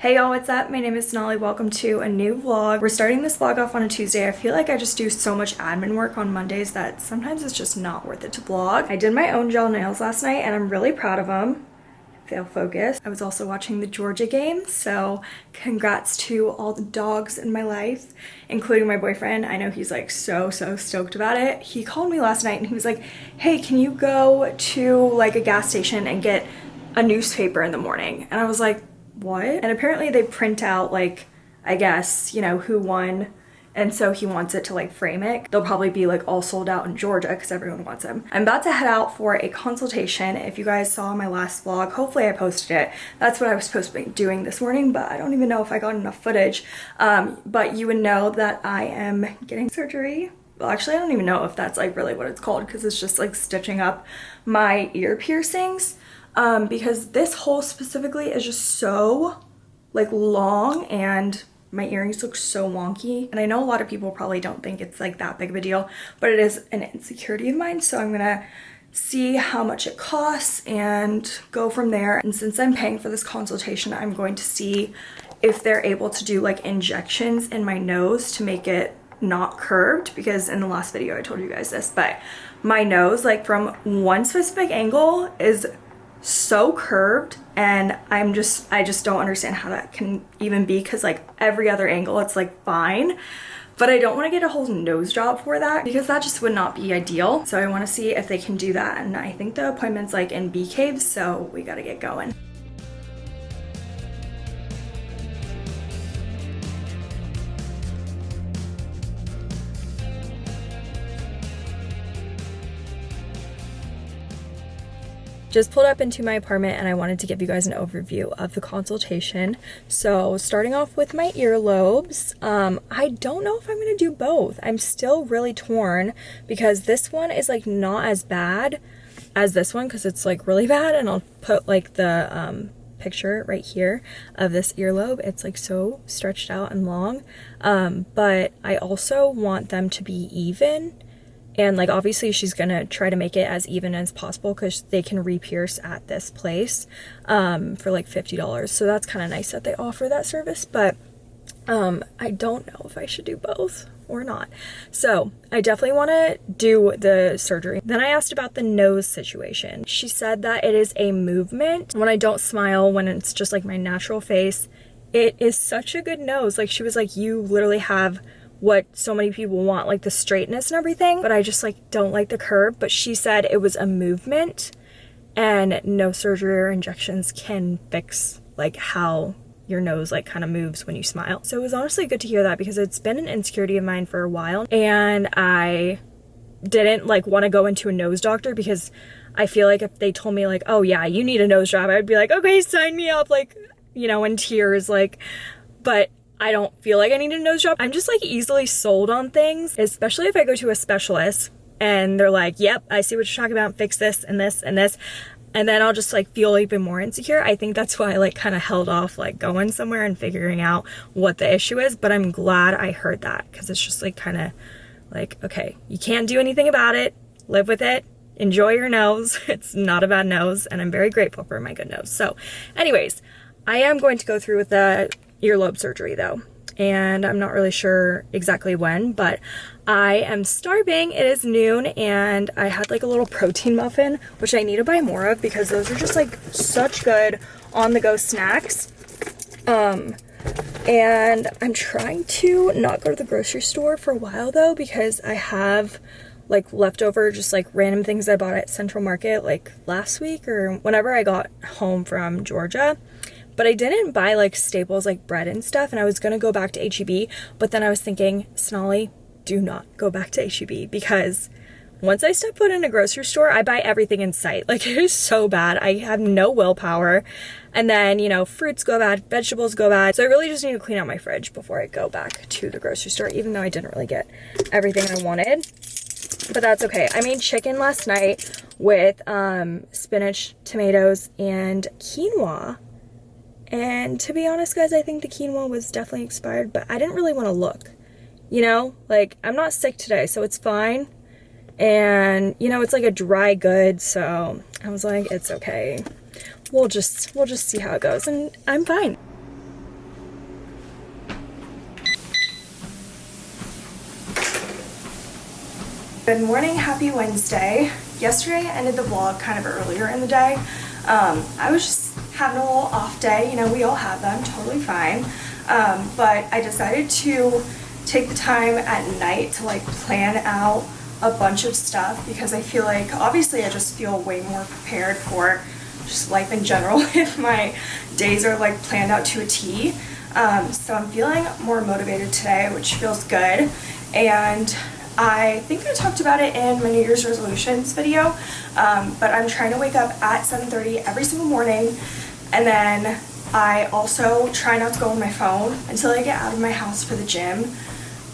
Hey y'all, what's up? My name is Sonali. Welcome to a new vlog. We're starting this vlog off on a Tuesday. I feel like I just do so much admin work on Mondays that sometimes it's just not worth it to vlog. I did my own gel nails last night and I'm really proud of them. Fail focus. I was also watching the Georgia game, so congrats to all the dogs in my life, including my boyfriend. I know he's like so, so stoked about it. He called me last night and he was like, hey, can you go to like a gas station and get a newspaper in the morning? And I was like, what? And apparently they print out like, I guess, you know, who won and so he wants it to like frame it. They'll probably be like all sold out in Georgia because everyone wants them. I'm about to head out for a consultation. If you guys saw my last vlog, hopefully I posted it. That's what I was supposed to be doing this morning, but I don't even know if I got enough footage. Um, but you would know that I am getting surgery well actually I don't even know if that's like really what it's called because it's just like stitching up my ear piercings um, because this hole specifically is just so like long and my earrings look so wonky. And I know a lot of people probably don't think it's like that big of a deal but it is an insecurity of mine. So I'm gonna see how much it costs and go from there. And since I'm paying for this consultation I'm going to see if they're able to do like injections in my nose to make it not curved because in the last video I told you guys this but my nose like from one specific angle is so curved and I'm just I just don't understand how that can even be because like every other angle it's like fine but I don't want to get a whole nose job for that because that just would not be ideal so I want to see if they can do that and I think the appointment's like in Bee Caves so we got to get going. Just pulled up into my apartment and I wanted to give you guys an overview of the consultation. So starting off with my earlobes, um, I don't know if I'm going to do both. I'm still really torn because this one is like not as bad as this one because it's like really bad and I'll put like the um, picture right here of this earlobe. It's like so stretched out and long. Um, but I also want them to be even and like obviously she's gonna try to make it as even as possible because they can re-pierce at this place um, for like $50 so that's kind of nice that they offer that service but um, I don't know if I should do both or not. So I definitely want to do the surgery. Then I asked about the nose situation. She said that it is a movement. When I don't smile, when it's just like my natural face, it is such a good nose. Like she was like, you literally have what so many people want, like the straightness and everything, but I just like don't like the curve. But she said it was a movement and no surgery or injections can fix like how your nose like kind of moves when you smile. So it was honestly good to hear that because it's been an insecurity of mine for a while and I didn't like want to go into a nose doctor because I feel like if they told me like, oh yeah, you need a nose job, I'd be like, okay, sign me up, like, you know, in tears, like, but I don't feel like I need a nose job. I'm just like easily sold on things, especially if I go to a specialist and they're like, yep, I see what you're talking about, fix this and this and this. And then I'll just like feel even more insecure. I think that's why I like kind of held off like going somewhere and figuring out what the issue is. But I'm glad I heard that because it's just like kind of like, okay, you can't do anything about it. Live with it. Enjoy your nose. It's not a bad nose. And I'm very grateful for my good nose. So anyways, I am going to go through with the earlobe surgery though and I'm not really sure exactly when, but I am starving. It is noon and I had like a little protein muffin, which I need to buy more of because those are just like such good on the go snacks. Um, and I'm trying to not go to the grocery store for a while though because I have like leftover just like random things I bought at Central Market like last week or whenever I got home from Georgia but I didn't buy like staples like bread and stuff and I was gonna go back to HEB but then I was thinking Sonali do not go back to HEB because once I step foot in a grocery store, I buy everything in sight. Like it is so bad. I have no willpower. And then, you know, fruits go bad, vegetables go bad. So I really just need to clean out my fridge before I go back to the grocery store, even though I didn't really get everything I wanted. But that's okay. I made chicken last night with um, spinach, tomatoes, and quinoa. And to be honest, guys, I think the quinoa was definitely expired, but I didn't really want to look. You know, like, I'm not sick today, so it's fine. And, you know, it's like a dry good, so I was like, it's okay. We'll just, we'll just see how it goes, and I'm fine. Good morning, happy Wednesday. Yesterday I ended the vlog kind of earlier in the day. Um, I was just having a little off day, you know, we all have them, totally fine. Um, but I decided to take the time at night to like plan out a bunch of stuff because I feel like obviously I just feel way more prepared for just life in general if my days are like planned out to a T. Um, so I'm feeling more motivated today, which feels good. And I think I talked about it in my New Year's resolutions video, um, but I'm trying to wake up at 7.30 every single morning and then I also try not to go on my phone until I get out of my house for the gym.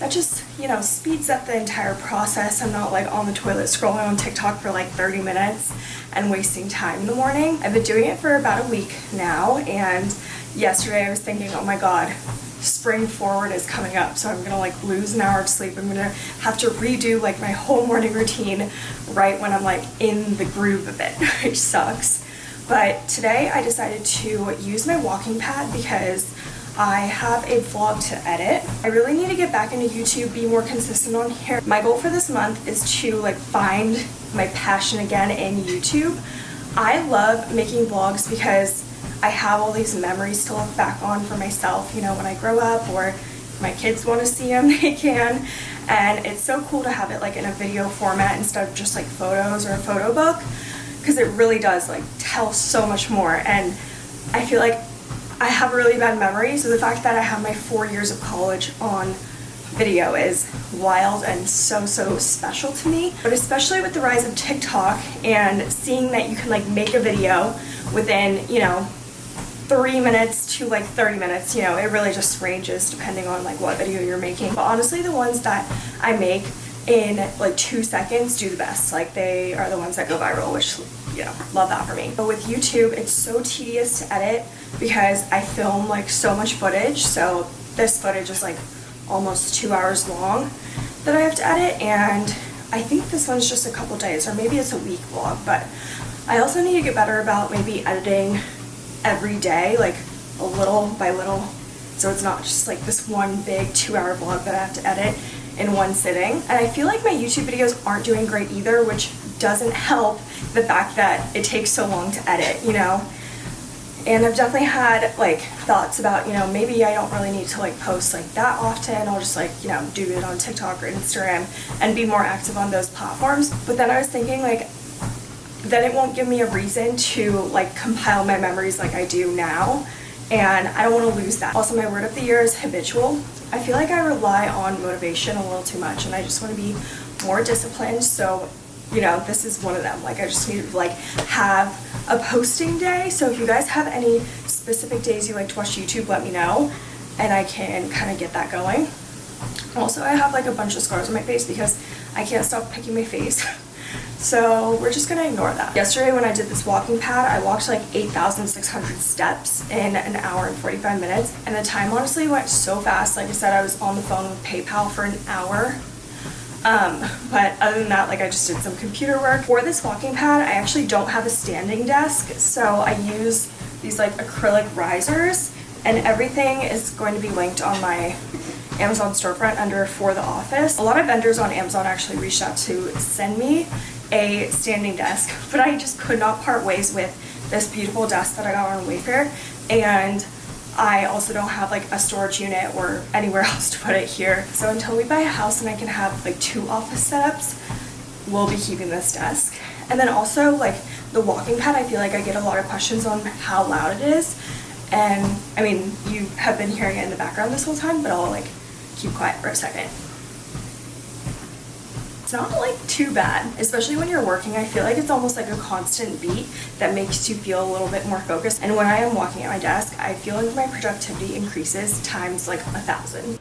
That just, you know, speeds up the entire process. I'm not like on the toilet scrolling on TikTok for like 30 minutes and wasting time in the morning. I've been doing it for about a week now and yesterday I was thinking, oh my god, spring forward is coming up so I'm gonna like lose an hour of sleep. I'm gonna have to redo like my whole morning routine right when I'm like in the groove of it, which sucks. But today I decided to use my walking pad because I have a vlog to edit. I really need to get back into YouTube, be more consistent on here. My goal for this month is to like find my passion again in YouTube. I love making vlogs because I have all these memories to look back on for myself, you know, when I grow up or my kids want to see them, they can. And it's so cool to have it like in a video format instead of just like photos or a photo book because it really does like tell so much more. And I feel like I have a really bad memory so the fact that I have my four years of college on video is wild and so so special to me. But especially with the rise of TikTok and seeing that you can like make a video within you know three minutes to like 30 minutes you know it really just ranges depending on like what video you're making. But honestly the ones that I make in like two seconds do the best. Like they are the ones that go viral, which, you know, love that for me. But with YouTube, it's so tedious to edit because I film like so much footage. So this footage is like almost two hours long that I have to edit. And I think this one's just a couple days or maybe it's a week vlog. But I also need to get better about maybe editing every day, like a little by little. So it's not just like this one big two hour vlog that I have to edit in one sitting. And I feel like my YouTube videos aren't doing great either, which doesn't help the fact that it takes so long to edit, you know? And I've definitely had like thoughts about, you know, maybe I don't really need to like post like that often. I'll just like, you know, do it on TikTok or Instagram and be more active on those platforms. But then I was thinking like, then it won't give me a reason to like compile my memories like I do now. And I don't want to lose that. Also, my word of the year is habitual. I feel like I rely on motivation a little too much and I just want to be more disciplined so you know this is one of them like I just need to like have a posting day so if you guys have any specific days you like to watch YouTube let me know and I can kind of get that going also I have like a bunch of scars on my face because I can't stop picking my face So we're just gonna ignore that. Yesterday when I did this walking pad, I walked like 8,600 steps in an hour and 45 minutes. And the time honestly went so fast. Like I said, I was on the phone with PayPal for an hour. Um, but other than that, like I just did some computer work. For this walking pad, I actually don't have a standing desk. So I use these like acrylic risers and everything is going to be linked on my Amazon storefront under for the office. A lot of vendors on Amazon actually reached out to send me a standing desk, but I just could not part ways with this beautiful desk that I got on Wayfair. And I also don't have like a storage unit or anywhere else to put it here. So until we buy a house and I can have like two office setups, we'll be keeping this desk. And then also like the walking pad, I feel like I get a lot of questions on how loud it is. And I mean, you have been hearing it in the background this whole time, but I'll like keep quiet for a second. It's not like too bad, especially when you're working. I feel like it's almost like a constant beat that makes you feel a little bit more focused. And when I am walking at my desk, I feel like my productivity increases times like a thousand.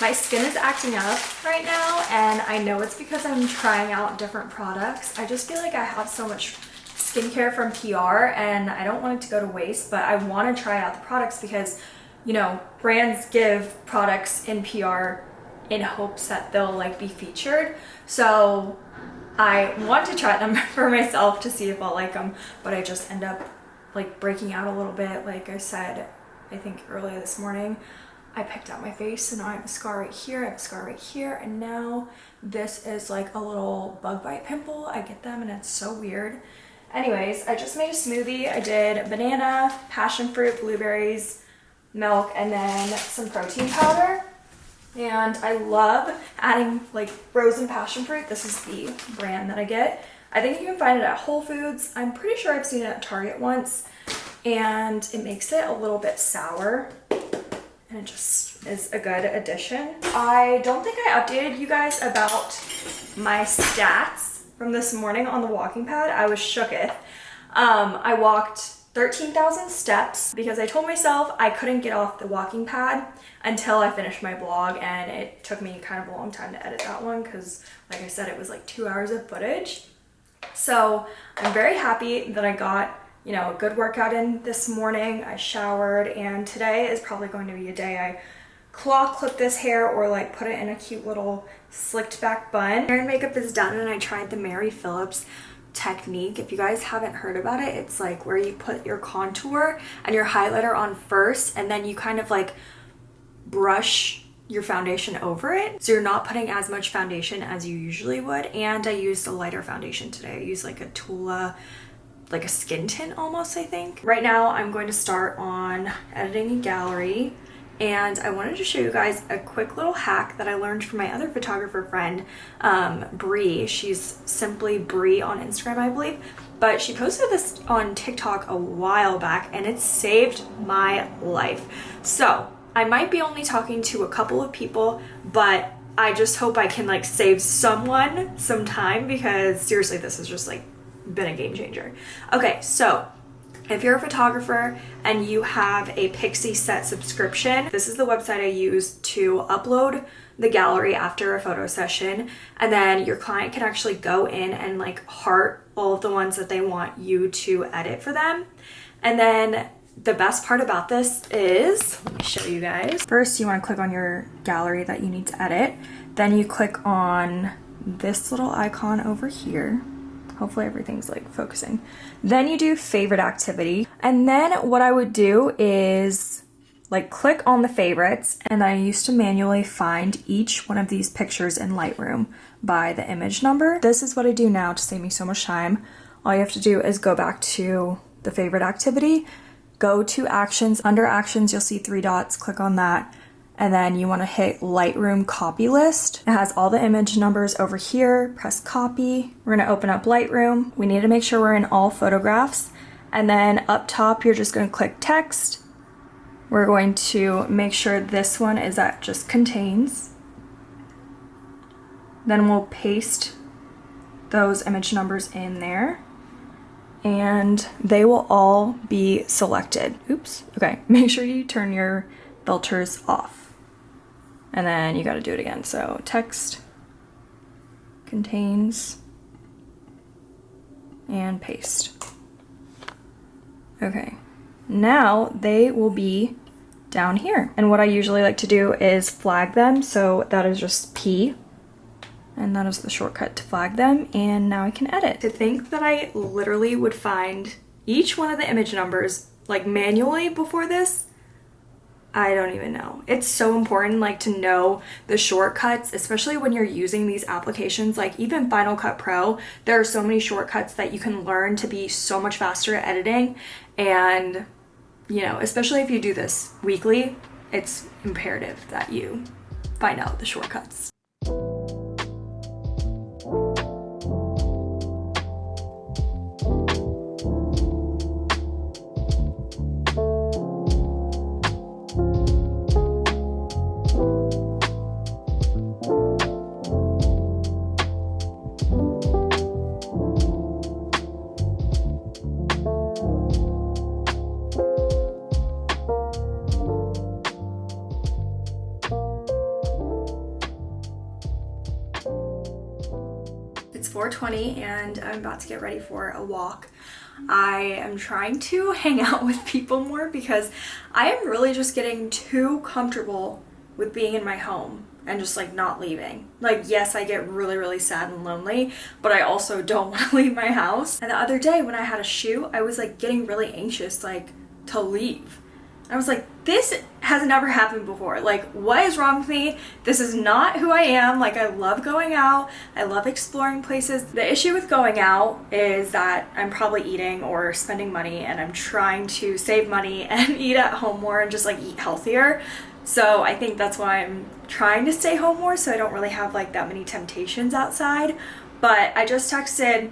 My skin is acting up right now and I know it's because I'm trying out different products. I just feel like I have so much skincare from PR and I don't want it to go to waste, but I want to try out the products because you know, brands give products in PR in hopes that they'll like be featured. So I want to try them for myself to see if I'll like them, but I just end up like breaking out a little bit. Like I said, I think earlier this morning, I picked out my face, so now I have a scar right here, I have a scar right here, and now this is like a little bug bite pimple. I get them and it's so weird. Anyways, I just made a smoothie. I did banana, passion fruit, blueberries, milk, and then some protein powder. And I love adding like frozen passion fruit. This is the brand that I get. I think you can find it at Whole Foods. I'm pretty sure I've seen it at Target once. And it makes it a little bit sour. And it just is a good addition. I don't think I updated you guys about my stats from this morning on the walking pad. I was shooketh. Um, I walked 13,000 steps because I told myself I couldn't get off the walking pad until I finished my blog and it took me kind of a long time to edit that one because like I said it was like two hours of footage. So I'm very happy that I got you know, a good workout in this morning. I showered and today is probably going to be a day I claw clip this hair or like put it in a cute little slicked back bun. Hair and makeup is done and I tried the Mary Phillips technique. If you guys haven't heard about it, it's like where you put your contour and your highlighter on first and then you kind of like brush your foundation over it so you're not putting as much foundation as you usually would and I used a lighter foundation today. I used like a Tula like a skin tint almost I think. Right now I'm going to start on editing a gallery and I wanted to show you guys a quick little hack that I learned from my other photographer friend, um, Bree. She's simply Bree on Instagram, I believe. But she posted this on TikTok a while back and it saved my life. So I might be only talking to a couple of people, but I just hope I can like save someone some time because seriously, this has just like been a game changer. Okay, so if you're a photographer and you have a Pixieset subscription, this is the website I use to upload the gallery after a photo session and then your client can actually go in and like heart all of the ones that they want you to edit for them. And then the best part about this is, let me show you guys. First, you wanna click on your gallery that you need to edit. Then you click on this little icon over here Hopefully everything's like focusing. Then you do favorite activity. And then what I would do is like click on the favorites and I used to manually find each one of these pictures in Lightroom by the image number. This is what I do now to save me so much time. All you have to do is go back to the favorite activity, go to actions. Under actions, you'll see three dots, click on that and then you want to hit Lightroom copy list. It has all the image numbers over here, press copy. We're going to open up Lightroom. We need to make sure we're in all photographs. And then up top, you're just going to click text. We're going to make sure this one is at just contains. Then we'll paste those image numbers in there and they will all be selected. Oops. Okay, make sure you turn your filters off and then you got to do it again. So text contains and paste. Okay, now they will be down here. And what I usually like to do is flag them. So that is just P and that is the shortcut to flag them. And now I can edit. To think that I literally would find each one of the image numbers like manually before this I don't even know. It's so important like to know the shortcuts, especially when you're using these applications like even Final Cut Pro. There are so many shortcuts that you can learn to be so much faster at editing and you know, especially if you do this weekly, it's imperative that you find out the shortcuts. I'm about to get ready for a walk. I am trying to hang out with people more because I am really just getting too comfortable with being in my home and just like not leaving. Like yes, I get really, really sad and lonely, but I also don't want to leave my house. And the other day when I had a shoot, I was like getting really anxious like to leave. I was like, this has never happened before. Like, what is wrong with me? This is not who I am. Like, I love going out. I love exploring places. The issue with going out is that I'm probably eating or spending money and I'm trying to save money and eat at home more and just like eat healthier. So I think that's why I'm trying to stay home more so I don't really have like that many temptations outside. But I just texted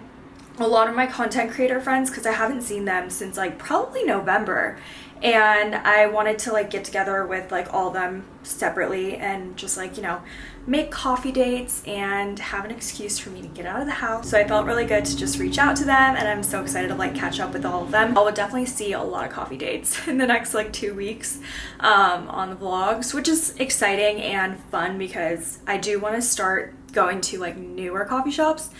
a lot of my content creator friends because I haven't seen them since like probably November and I wanted to like get together with like all of them separately and just like you know make coffee dates and have an excuse for me to get out of the house. So I felt really good to just reach out to them and I'm so excited to like catch up with all of them. I will definitely see a lot of coffee dates in the next like two weeks um, on the vlogs which is exciting and fun because I do want to start going to like newer coffee shops.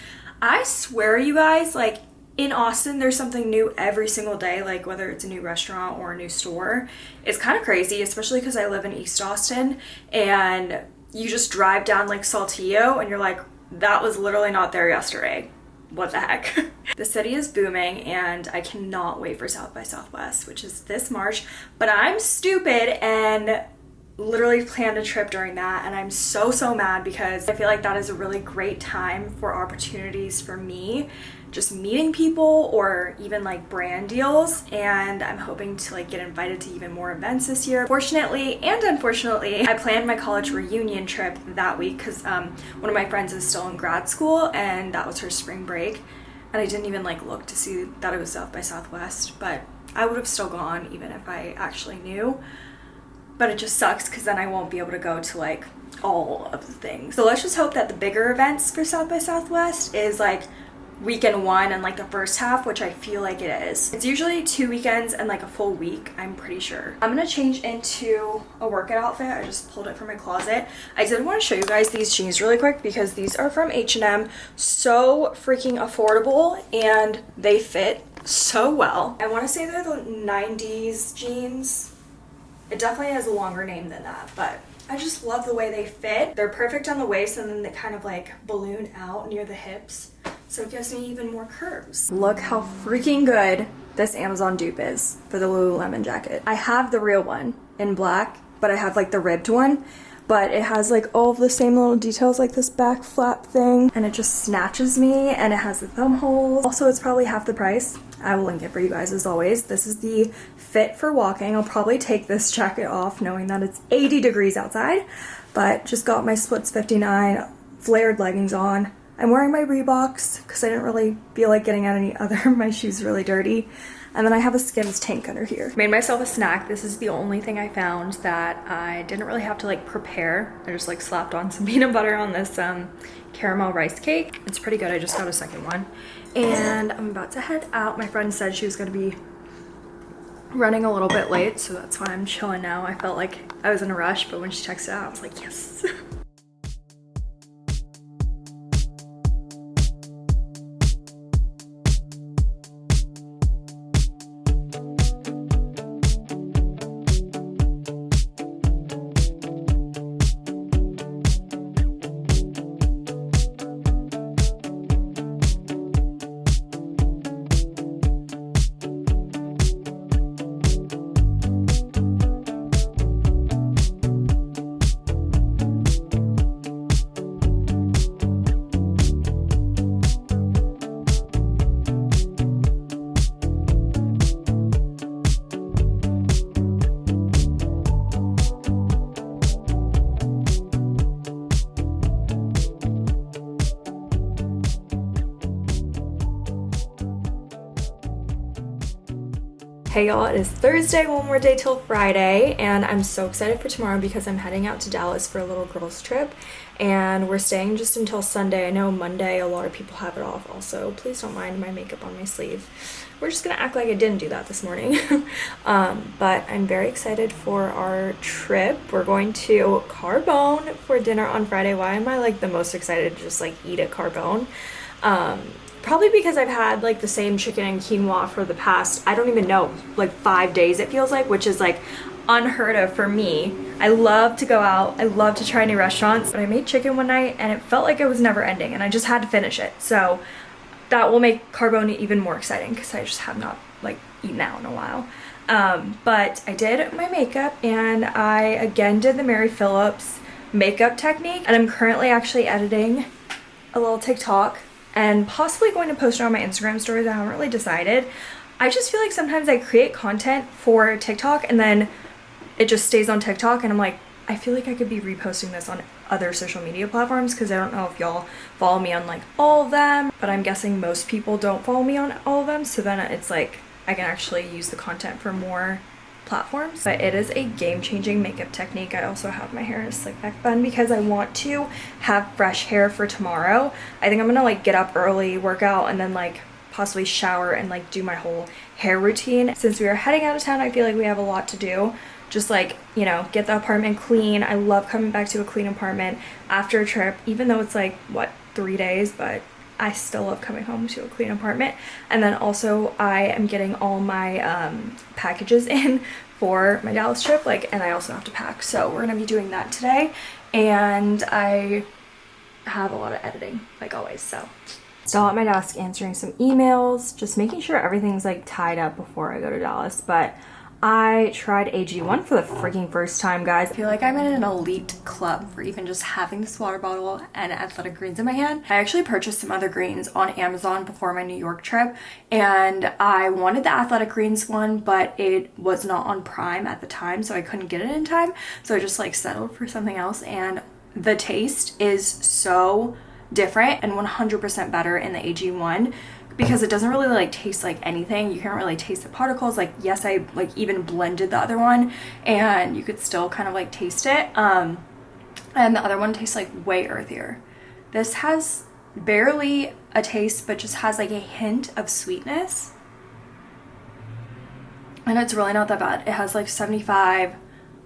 I swear you guys like in Austin, there's something new every single day, like whether it's a new restaurant or a new store. It's kind of crazy, especially because I live in East Austin and you just drive down like Saltillo and you're like, that was literally not there yesterday. What the heck? the city is booming and I cannot wait for South by Southwest, which is this March, but I'm stupid and literally planned a trip during that and I'm so so mad because I feel like that is a really great time for opportunities for me just meeting people or even like brand deals and I'm hoping to like get invited to even more events this year. Fortunately and unfortunately, I planned my college reunion trip that week because um, one of my friends is still in grad school and that was her spring break and I didn't even like look to see that it was South by Southwest but I would have still gone even if I actually knew but it just sucks because then I won't be able to go to like all of the things. So let's just hope that the bigger events for South by Southwest is like weekend one and like the first half which I feel like it is. It's usually two weekends and like a full week I'm pretty sure. I'm gonna change into a workout outfit. I just pulled it from my closet. I did want to show you guys these jeans really quick because these are from H&M. So freaking affordable and they fit so well. I want to say they're the 90s jeans. It definitely has a longer name than that but I just love the way they fit. They're perfect on the waist and then they kind of like balloon out near the hips so it gives me even more curves. Look how freaking good this Amazon dupe is for the Lululemon jacket. I have the real one in black, but I have like the ribbed one but it has like all the same little details like this back flap thing and it just snatches me and it has the thumb holes. Also, it's probably half the price. I will link it for you guys as always. This is the fit for walking. I'll probably take this jacket off knowing that it's 80 degrees outside, but just got my Splits59 flared leggings on I'm wearing my Reeboks because I didn't really feel like getting out any other. my shoes really dirty. And then I have a Skims tank under here. Made myself a snack. This is the only thing I found that I didn't really have to like prepare. I just like slapped on some peanut butter on this um, caramel rice cake. It's pretty good. I just got a second one. And I'm about to head out. My friend said she was gonna be running a little bit late, so that's why I'm chilling now. I felt like I was in a rush, but when she texted out, I was like, yes. Hey y'all, it is Thursday, one more day till Friday, and I'm so excited for tomorrow because I'm heading out to Dallas for a little girls trip, and we're staying just until Sunday. I know Monday a lot of people have it off also. Please don't mind my makeup on my sleeve. We're just gonna act like I didn't do that this morning. um, but I'm very excited for our trip. We're going to Carbone for dinner on Friday. Why am I like the most excited to just like eat at Carbone? Um, Probably because I've had like the same chicken and quinoa for the past, I don't even know, like five days it feels like, which is like unheard of for me. I love to go out, I love to try new restaurants, but I made chicken one night and it felt like it was never ending and I just had to finish it. So that will make Carbone even more exciting because I just have not like eaten out in a while. Um, but I did my makeup and I again did the Mary Phillips makeup technique and I'm currently actually editing a little TikTok and possibly going to post it on my Instagram stories. I haven't really decided. I just feel like sometimes I create content for TikTok and then it just stays on TikTok and I'm like, I feel like I could be reposting this on other social media platforms because I don't know if y'all follow me on like all of them, but I'm guessing most people don't follow me on all of them. So then it's like I can actually use the content for more platforms. But it is a game-changing makeup technique. I also have my hair in a slick back bun because I want to have fresh hair for tomorrow. I think I'm gonna like get up early, work out, and then like possibly shower and like do my whole hair routine. Since we are heading out of town, I feel like we have a lot to do just like, you know, get the apartment clean. I love coming back to a clean apartment after a trip, even though it's like, what, three days, but I still love coming home to a clean apartment. And then also I am getting all my um, packages in for my Dallas trip, like, and I also have to pack. So we're gonna be doing that today. And I have a lot of editing, like always, so. Still at my desk answering some emails, just making sure everything's like tied up before I go to Dallas. But I tried AG1 for the freaking first time, guys. I feel like I'm in an elite club for even just having this water bottle and athletic greens in my hand. I actually purchased some other greens on Amazon before my New York trip and I wanted the athletic greens one, but it was not on Prime at the time, so I couldn't get it in time. So I just like settled for something else and the taste is so different and 100% better in the AG1 because it doesn't really like taste like anything. You can't really taste the particles. Like yes I like even blended the other one and you could still kind of like taste it um and the other one tastes like way earthier. This has barely a taste but just has like a hint of sweetness. And it's really not that bad. It has like 75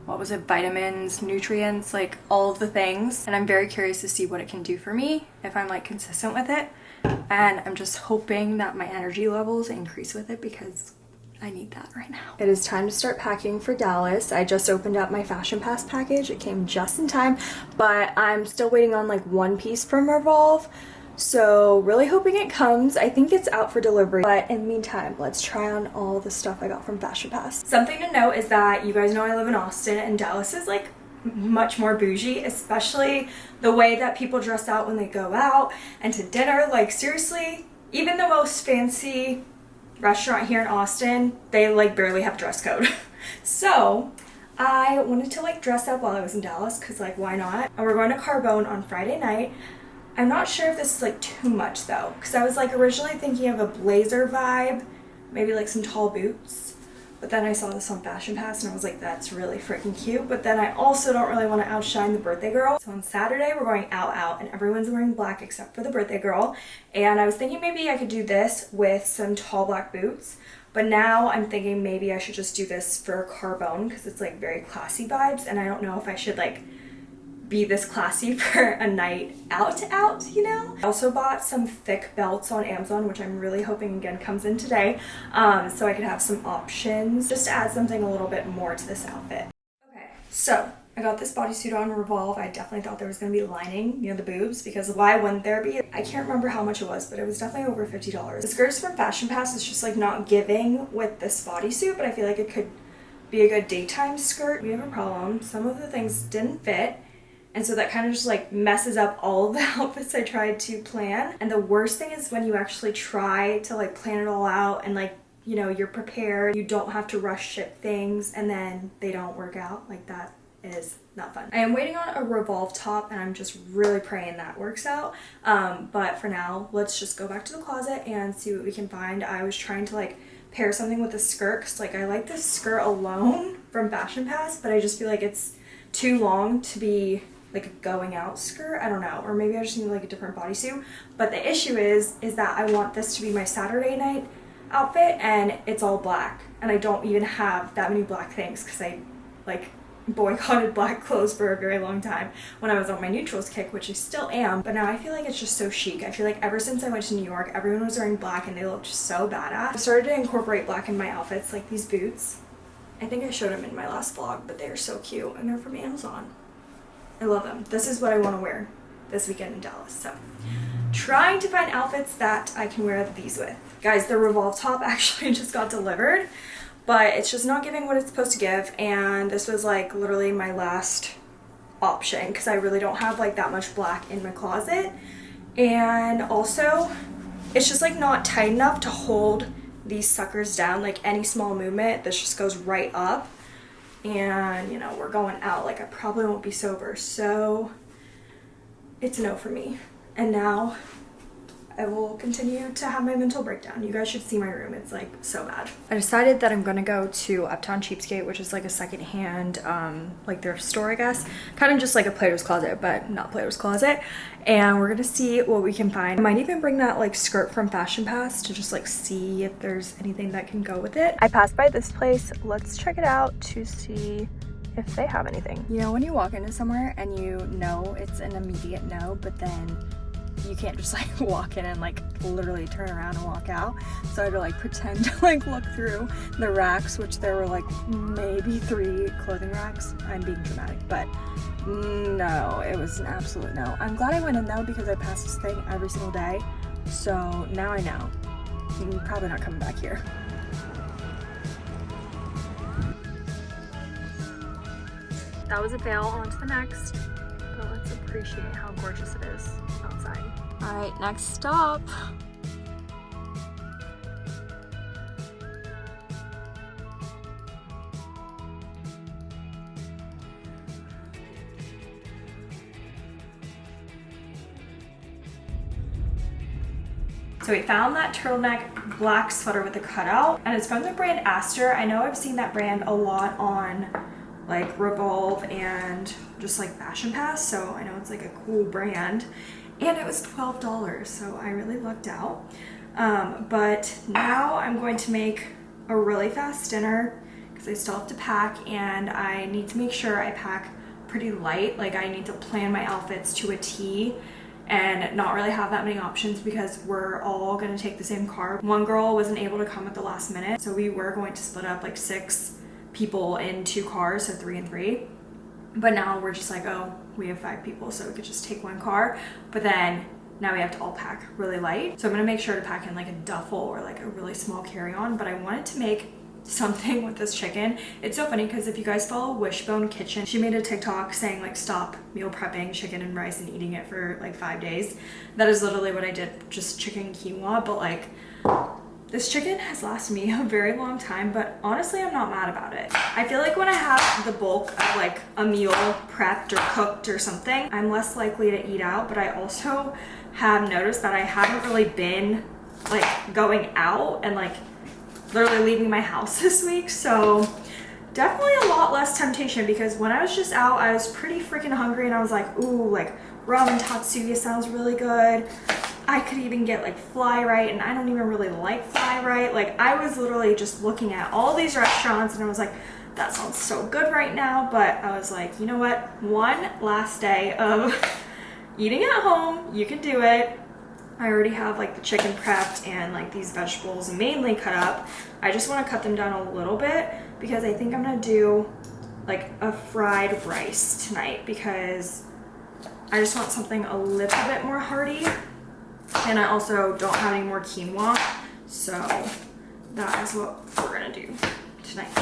what was it vitamins nutrients like all the things. And i'm very curious to see what it can do for me if i'm like consistent with it and I'm just hoping that my energy levels increase with it because I need that right now. It is time to start packing for Dallas. I just opened up my Fashion Pass package. It came just in time, but I'm still waiting on like one piece from Revolve. So really hoping it comes. I think it's out for delivery. But in the meantime, let's try on all the stuff I got from Fashion Pass. Something to note is that you guys know I live in Austin and Dallas is like much more bougie, especially the way that people dress out when they go out and to dinner. Like seriously, even the most fancy restaurant here in Austin, they like barely have dress code. so I wanted to like dress up while I was in Dallas because like why not? And we're going to Carbone on Friday night. I'm not sure if this is like too much though because I was like originally thinking of a blazer vibe, maybe like some tall boots but then I saw this on Fashion Pass and I was like, that's really freaking cute. But then I also don't really want to outshine the birthday girl. So on Saturday, we're going out out and everyone's wearing black except for the birthday girl. And I was thinking maybe I could do this with some tall black boots. But now I'm thinking maybe I should just do this for Carbone because it's like very classy vibes. And I don't know if I should like be this classy for a night out out, you know? I also bought some thick belts on Amazon, which I'm really hoping again comes in today, um, so I could have some options just to add something a little bit more to this outfit. Okay, so I got this bodysuit on Revolve. I definitely thought there was going to be lining near the boobs because why wouldn't there be? I can't remember how much it was, but it was definitely over $50. The skirts from Fashion Pass is just like not giving with this bodysuit, but I feel like it could be a good daytime skirt. We have a problem. Some of the things didn't fit and so that kind of just like messes up all the outfits I tried to plan. And the worst thing is when you actually try to like plan it all out and like, you know, you're prepared, you don't have to rush ship things and then they don't work out like that is not fun. I am waiting on a revolve top and I'm just really praying that works out. Um, but for now, let's just go back to the closet and see what we can find. I was trying to like pair something with a skirt because like I like this skirt alone from Fashion Pass, but I just feel like it's too long to be like a going out skirt. I don't know. Or maybe I just need like a different bodysuit. But the issue is, is that I want this to be my Saturday night outfit and it's all black. And I don't even have that many black things because I like boycotted black clothes for a very long time when I was on my neutrals kick, which I still am. But now I feel like it's just so chic. I feel like ever since I went to New York, everyone was wearing black and they looked so badass. I started to incorporate black in my outfits, like these boots. I think I showed them in my last vlog, but they are so cute and they're from Amazon. I love them. This is what I want to wear this weekend in Dallas. So trying to find outfits that I can wear these with. Guys, the Revolve top actually just got delivered, but it's just not giving what it's supposed to give. And this was like literally my last option because I really don't have like that much black in my closet. And also, it's just like not tight enough to hold these suckers down. Like any small movement, this just goes right up. And, you know, we're going out. Like I probably won't be sober. So it's a no for me. And now I will continue to have my mental breakdown. You guys should see my room. It's like so bad. I decided that I'm gonna go to Uptown Cheapskate, which is like a secondhand, um, like their store, I guess. Kind of just like a Plato's Closet, but not Plato's Closet. And we're gonna see what we can find. I might even bring that like skirt from Fashion Pass to just like see if there's anything that can go with it. I passed by this place. Let's check it out to see if they have anything. You know when you walk into somewhere and you know it's an immediate no, but then you can't just like walk in and like literally turn around and walk out. So I had to like pretend to like look through the racks, which there were like maybe three clothing racks. I'm being dramatic, but no, it was an absolute no. I'm glad I went in though because I pass this thing every single day. So now I know. I'm probably not coming back here. That was a fail, on to the next. But let's appreciate how gorgeous it is. All right, next stop. So we found that turtleneck black sweater with the cutout and it's from the brand ASTR. I know I've seen that brand a lot on like Revolve and just like Fashion Pass. So I know it's like a cool brand and it was $12. So I really lucked out. Um, but now I'm going to make a really fast dinner because I still have to pack and I need to make sure I pack pretty light. Like I need to plan my outfits to a T and not really have that many options because we're all gonna take the same car. One girl wasn't able to come at the last minute, so we were going to split up like six people in two cars, so three and three. But now we're just like, oh, we have five people, so we could just take one car. But then now we have to all pack really light. So I'm gonna make sure to pack in like a duffel or like a really small carry-on, but I wanted to make something with this chicken. It's so funny because if you guys follow Wishbone Kitchen, she made a TikTok saying like stop meal prepping chicken and rice and eating it for like five days. That is literally what I did, just chicken quinoa, but like this chicken has lasted me a very long time, but honestly, I'm not mad about it. I feel like when I have the bulk of like a meal prepped or cooked or something, I'm less likely to eat out, but I also have noticed that I haven't really been like going out and like literally leaving my house this week. So definitely a lot less temptation because when I was just out, I was pretty freaking hungry and I was like, ooh, like Ramen Tatsu-Ya sounds really good. I could even get like Flyrite and I don't even really like Flyrite. Like I was literally just looking at all these restaurants and I was like, that sounds so good right now. But I was like, you know what? One last day of eating at home, you can do it. I already have like the chicken prepped and like these vegetables mainly cut up. I just want to cut them down a little bit because I think I'm going to do like a fried rice tonight because I just want something a little bit more hearty and I also don't have any more quinoa so that is what we're gonna do tonight.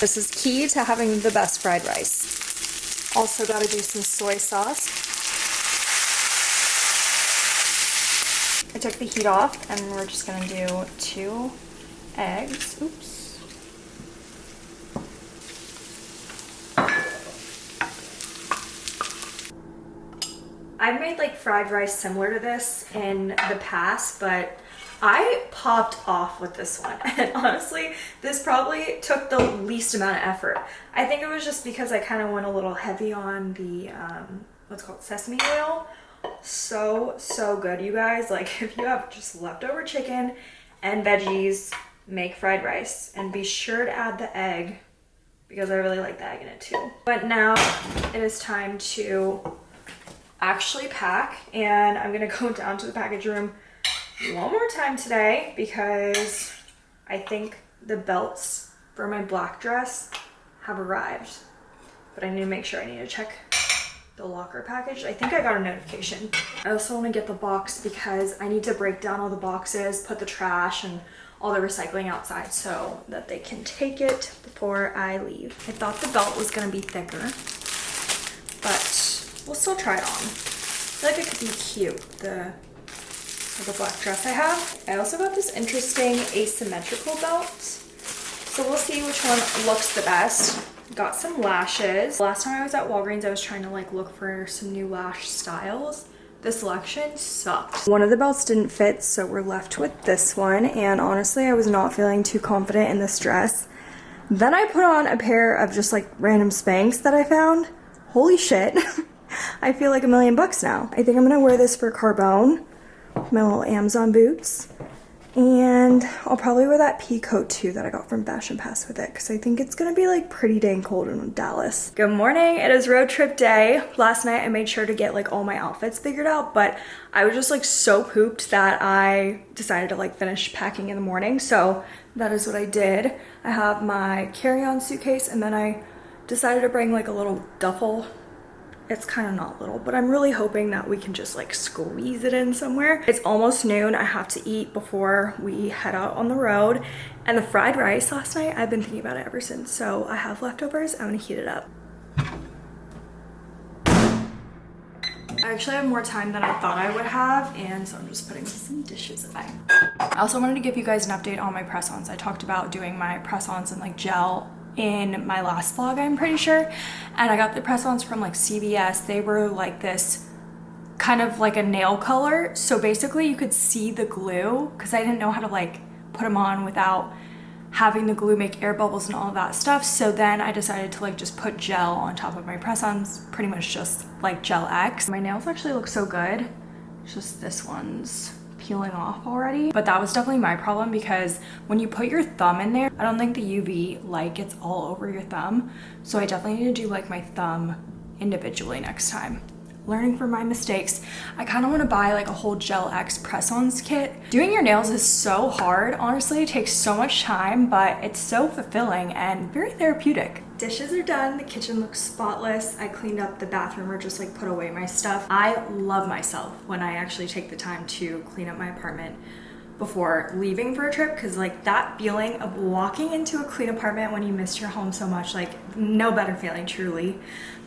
This is key to having the best fried rice. Also got to do some soy sauce. I took the heat off and we're just gonna do two eggs. Oops I've made like fried rice similar to this in the past, but I popped off with this one. And honestly, this probably took the least amount of effort. I think it was just because I kind of went a little heavy on the, um, what's called sesame oil. So, so good, you guys. Like if you have just leftover chicken and veggies, make fried rice. And be sure to add the egg because I really like the egg in it too. But now it is time to actually pack and I'm gonna go down to the package room one more time today because I think the belts for my black dress have arrived but I need to make sure I need to check the locker package. I think I got a notification. I also want to get the box because I need to break down all the boxes, put the trash and all the recycling outside so that they can take it before I leave. I thought the belt was going to be thicker, but we'll still try it on. I feel like it could be cute, the, the black dress I have. I also got this interesting asymmetrical belt. So we'll see which one looks the best. Got some lashes. Last time I was at Walgreens, I was trying to like look for some new lash styles. The selection sucked. One of the belts didn't fit, so we're left with this one. And honestly, I was not feeling too confident in this dress. Then I put on a pair of just like random Spanx that I found. Holy shit. I feel like a million bucks now. I think I'm gonna wear this for Carbone. My little Amazon boots. And I'll probably wear that pea coat too that I got from Fashion Pass with it because I think it's gonna be like pretty dang cold in Dallas. Good morning, it is road trip day. Last night I made sure to get like all my outfits figured out, but I was just like so pooped that I decided to like finish packing in the morning. So that is what I did. I have my carry-on suitcase and then I decided to bring like a little duffel it's kind of not little, but I'm really hoping that we can just like squeeze it in somewhere. It's almost noon. I have to eat before we head out on the road. And the fried rice last night, I've been thinking about it ever since. So I have leftovers. I'm gonna heat it up. I actually have more time than I thought I would have and so I'm just putting some dishes away. I also wanted to give you guys an update on my press-ons. I talked about doing my press-ons in like gel in my last vlog, I'm pretty sure. And I got the press-ons from like CVS. They were like this kind of like a nail color. So basically you could see the glue because I didn't know how to like put them on without having the glue make air bubbles and all that stuff. So then I decided to like just put gel on top of my press-ons, pretty much just like Gel X. My nails actually look so good. It's just this one's peeling off already. But that was definitely my problem because when you put your thumb in there, I don't think the UV light gets all over your thumb. So I definitely need to do like my thumb individually next time learning from my mistakes. I kind of want to buy like a whole Gel X press-ons kit. Doing your nails is so hard. Honestly, it takes so much time, but it's so fulfilling and very therapeutic. Dishes are done. The kitchen looks spotless. I cleaned up the bathroom or just like put away my stuff. I love myself when I actually take the time to clean up my apartment before leaving for a trip because like that feeling of walking into a clean apartment when you missed your home so much like no better feeling truly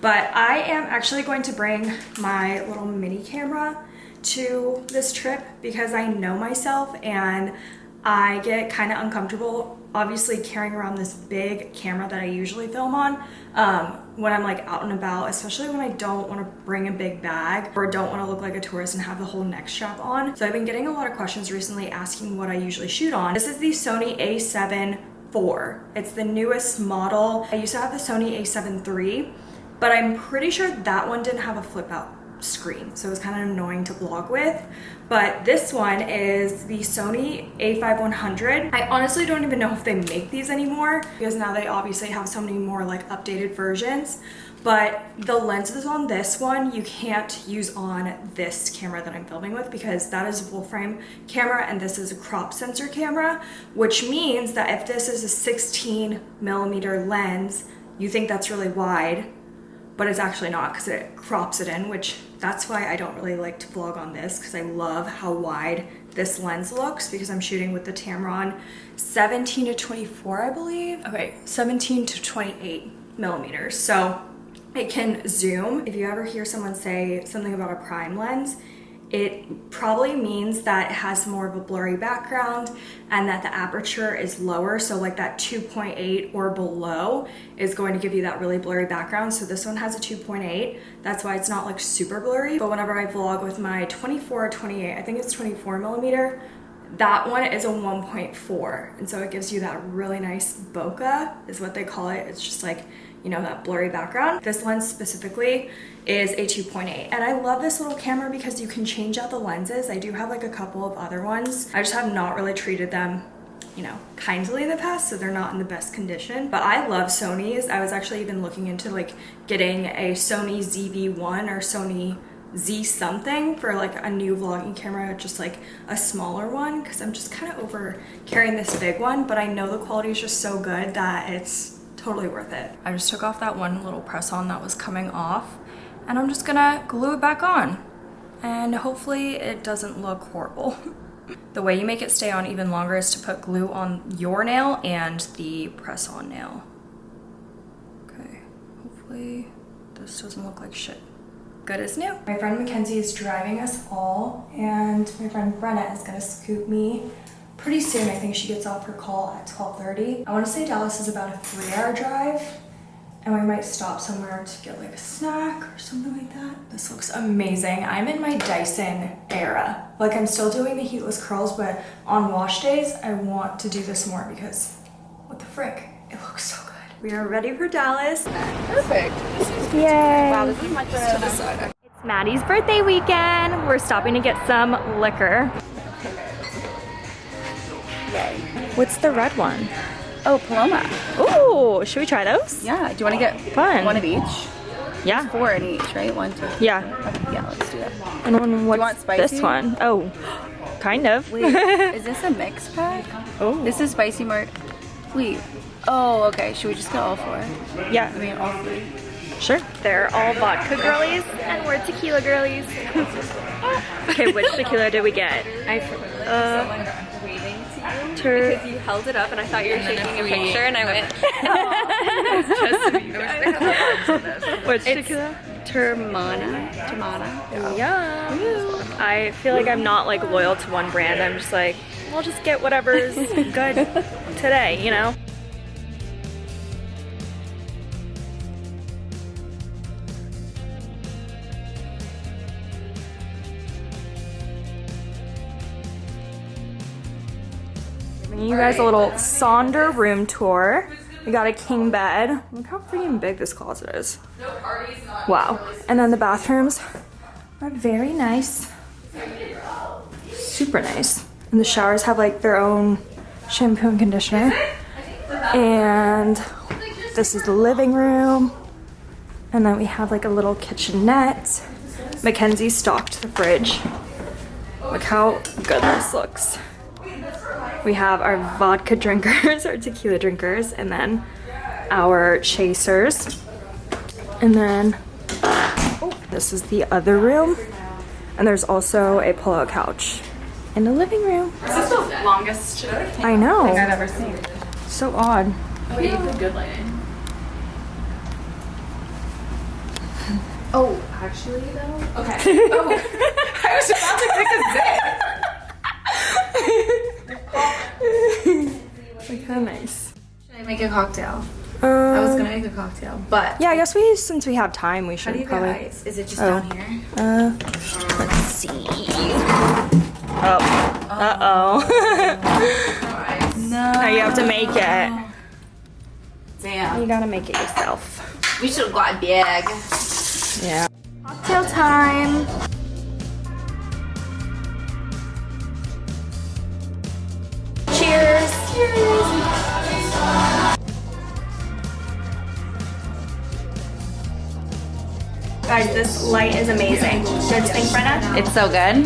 but I am actually going to bring my little mini camera to this trip because I know myself and I get kind of uncomfortable obviously carrying around this big camera that I usually film on um, when I'm like out and about, especially when I don't want to bring a big bag or don't want to look like a tourist and have the whole neck strap on. So I've been getting a lot of questions recently asking what I usually shoot on. This is the Sony a7 IV. It's the newest model. I used to have the Sony a7 III, but I'm pretty sure that one didn't have a flip out screen so it was kind of annoying to vlog with but this one is the Sony a5100. I honestly don't even know if they make these anymore because now they obviously have so many more like updated versions. But the lenses on this one you can't use on this camera that I'm filming with because that is a full frame camera and this is a crop sensor camera which means that if this is a 16 millimeter lens you think that's really wide but it's actually not because it crops it in, which that's why I don't really like to vlog on this because I love how wide this lens looks because I'm shooting with the Tamron 17 to 24, I believe. Okay, 17 to 28 millimeters. So it can zoom. If you ever hear someone say something about a prime lens, it probably means that it has more of a blurry background and that the aperture is lower. So like that 2.8 or below is going to give you that really blurry background. So this one has a 2.8. That's why it's not like super blurry. But whenever I vlog with my 24 or 28, I think it's 24 millimeter, that one is a 1.4. And so it gives you that really nice bokeh is what they call it. It's just like you know, that blurry background. This lens specifically is a 2.8 and I love this little camera because you can change out the lenses. I do have like a couple of other ones. I just have not really treated them you know, kindly in the past, so they're not in the best condition. But I love Sony's. I was actually even looking into like getting a Sony ZV-1 or Sony Z something for like a new vlogging camera, just like a smaller one, because I'm just kind of over carrying this big one, but I know the quality is just so good that it's totally worth it. I just took off that one little press on that was coming off and I'm just gonna glue it back on. And hopefully it doesn't look horrible. the way you make it stay on even longer is to put glue on your nail and the press-on nail. Okay, hopefully this doesn't look like shit. Good as new. My friend Mackenzie is driving us all and my friend Brenna is gonna scoop me pretty soon. I think she gets off her call at 12.30. I wanna say Dallas is about a three hour drive and we might stop somewhere to get like a snack or something like that. This looks amazing. I'm in my Dyson era. Like I'm still doing the heatless curls, but on wash days, I want to do this more because what the frick? It looks so good. We are ready for Dallas. Perfect. Yay. Wow, this is much better than I. It's Maddie's birthday weekend. We're stopping to get some liquor. Yay. What's the red one? Oh, Paloma. Ooh, should we try those? Yeah. Do you want to get Fun. one of each? Yeah. Four in each, right? One, two. Yeah. Okay, yeah, let's do that. And one, what's want spicy? this one? Oh, kind of. Wait, is this a mix pack? oh. This is spicy mart. Wait. Oh, okay. Should we just get all four? Yeah. I mean, all three. sure. They're all vodka girlies and we're tequila girlies. okay, which tequila did we get? I Uh, because you held it up and I thought you were taking a picture and I went which tequila? Teremana. Teremana. Yeah. I feel like I'm not like loyal to one brand. I'm just like, I'll just get whatever's good today, you know? Giving you guys a little Sonder room tour. We got a king bed. Look how freaking big this closet is. Wow. And then the bathrooms are very nice. Super nice. And the showers have like their own shampoo and conditioner. And this is the living room. And then we have like a little kitchenette. Mackenzie stocked the fridge. Look how good this looks. We have our vodka drinkers, our tequila drinkers, and then our chasers. And then oh, this is the other room. And there's also a pull-out couch in the living room. This is the longest I know. I've ever seen. So odd. Oh, you have good lighting. Oh, actually though? Okay. Oh, I was about to take a zip. Like how nice. Should I make a cocktail? Um, I was gonna make a cocktail, but Yeah, I guess we since we have time, we should. how do you probably. get ice? Is it just Oh. down here? Uh, let's see. Oh. Uh oh. No. now you have to make it. Damn. You gotta make it yourself. We should have got big. Yeah. Cocktail time. Cheers. Cheers. Guys, this light is amazing. Don't you think, Brenna? It's so good.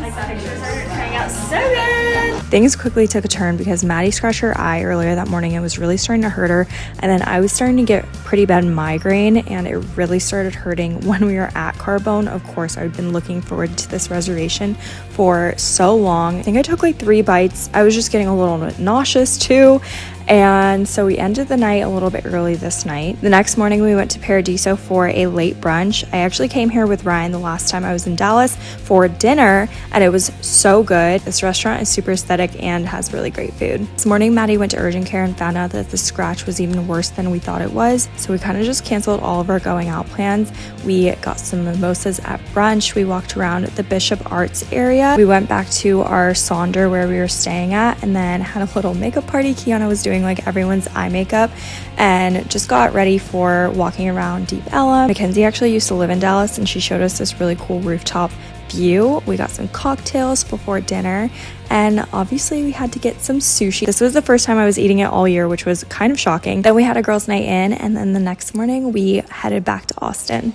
So good. Things quickly took a turn because Maddie scratched her eye earlier that morning. It was really starting to hurt her. And then I was starting to get pretty bad migraine and it really started hurting when we were at Carbone. Of course, I've been looking forward to this reservation for so long. I think I took like three bites. I was just getting a little bit nauseous too. And so we ended the night a little bit early this night. The next morning, we went to Paradiso for a late brunch. I actually came here with Ryan the last time I was in Dallas for dinner, and it was so good. This restaurant is super aesthetic and has really great food. This morning, Maddie went to urgent care and found out that the scratch was even worse than we thought it was. So we kind of just canceled all of our going out plans. We got some mimosas at brunch. We walked around the Bishop Arts area. We went back to our Sonder where we were staying at and then had a little makeup party. Kiana was doing like everyone's eye makeup and just got ready for walking around Deep Ellum. Mackenzie actually used to live in Dallas and she showed us this really cool rooftop view. We got some cocktails before dinner and obviously we had to get some sushi. This was the first time I was eating it all year, which was kind of shocking. Then we had a girls' night in and then the next morning we headed back to Austin.